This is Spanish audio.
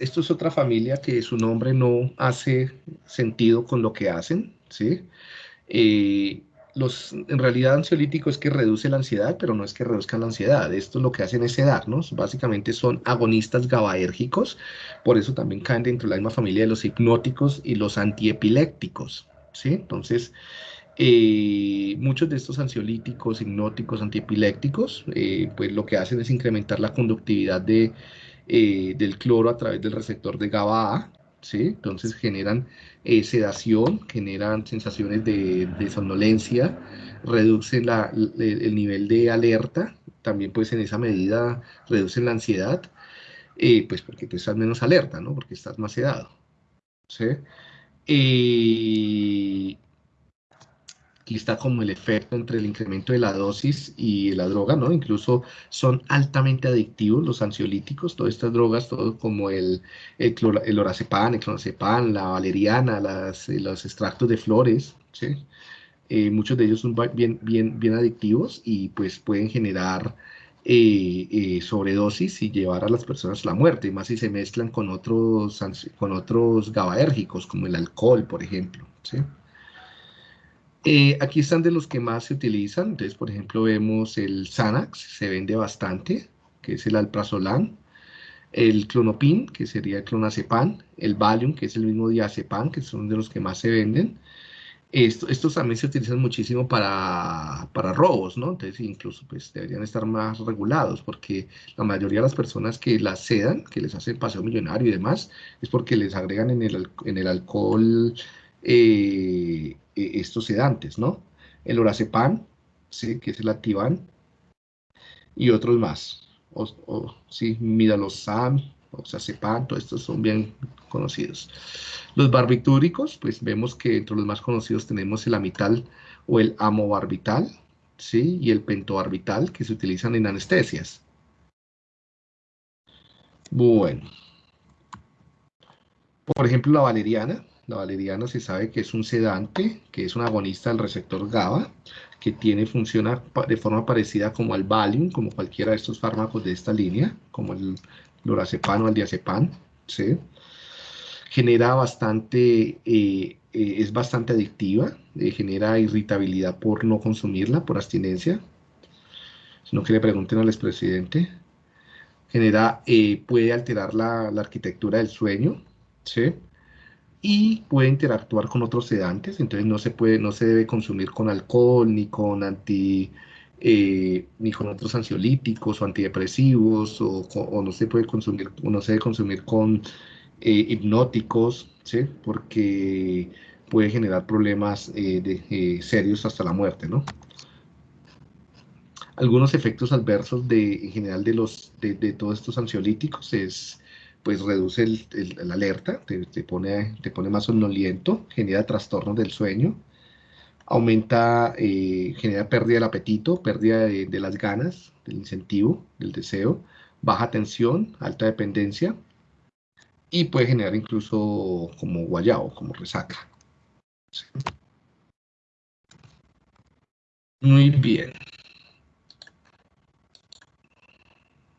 esto es otra familia que su nombre no hace sentido con lo que hacen, ¿sí? Eh, los, en realidad ansiolítico es que reduce la ansiedad, pero no es que reduzcan la ansiedad. Esto lo que hacen es sedarnos. Básicamente son agonistas GABAérgicos, por eso también caen dentro de la misma familia de los hipnóticos y los antiepilépticos, ¿sí? Entonces, eh, muchos de estos ansiolíticos, hipnóticos, antiepilépticos, eh, pues lo que hacen es incrementar la conductividad de, eh, del cloro a través del receptor de GABA-A, ¿sí? Entonces generan sedación, generan sensaciones de, somnolencia, reducen el nivel de alerta, también pues en esa medida reducen la ansiedad, pues porque tú estás menos alerta, ¿no? Porque estás más sedado, ¿sí? Aquí está como el efecto entre el incremento de la dosis y la droga, ¿no? Incluso son altamente adictivos los ansiolíticos, todas estas drogas, todo como el, el, el orazepam, el clonazepam, la valeriana, las, eh, los extractos de flores, ¿sí? Eh, muchos de ellos son bien, bien, bien adictivos y pues pueden generar eh, sobredosis y llevar a las personas a la muerte, más si se mezclan con otros, con otros GABAérgicos, como el alcohol, por ejemplo, ¿sí? Eh, aquí están de los que más se utilizan. Entonces, por ejemplo, vemos el Xanax, se vende bastante, que es el alprazolam. El clonopin, que sería el clonazepam. El Valium, que es el mismo diazepam, que son de los que más se venden. estos también se utilizan muchísimo para, para, robos, ¿no? Entonces, incluso pues, deberían estar más regulados, porque la mayoría de las personas que las sedan, que les hacen paseo millonario y demás, es porque les agregan en el, en el alcohol eh, eh, estos sedantes, ¿no? El orazepam, ¿sí? que es el activan, y otros más. O, o, sí, midalosam, oxazepam, todos estos son bien conocidos. Los barbitúricos, pues vemos que entre los más conocidos tenemos el amital o el amobarbital, ¿sí? Y el pentobarbital, que se utilizan en anestesias. Bueno. Por ejemplo, la valeriana, la valeriana se sabe que es un sedante, que es un agonista del receptor GABA, que tiene, funciona de forma parecida como al Valium, como cualquiera de estos fármacos de esta línea, como el lorazepam o el diazepam, ¿sí? Genera bastante, eh, eh, es bastante adictiva, eh, genera irritabilidad por no consumirla, por abstinencia. Si no que le pregunten al expresidente. Genera, puede alterar la, la arquitectura del sueño, ¿sí? Y puede interactuar con otros sedantes, entonces no se, puede, no se debe consumir con alcohol, ni con anti, eh, ni con otros ansiolíticos o antidepresivos, o, no se puede consumir, no se debe consumir con eh, hipnóticos, ¿sí? porque puede generar problemas eh, serios hasta la muerte, ¿no? Algunos efectos adversos de, en general de, los, de todos estos ansiolíticos es pues reduce el, alerta, te, pone, te pone más somnoliento, genera trastornos del sueño, aumenta, eh, genera pérdida del apetito, pérdida de, las ganas, del incentivo, del deseo, baja tensión, alta dependencia y puede generar incluso como guayao, como resaca. Muy bien.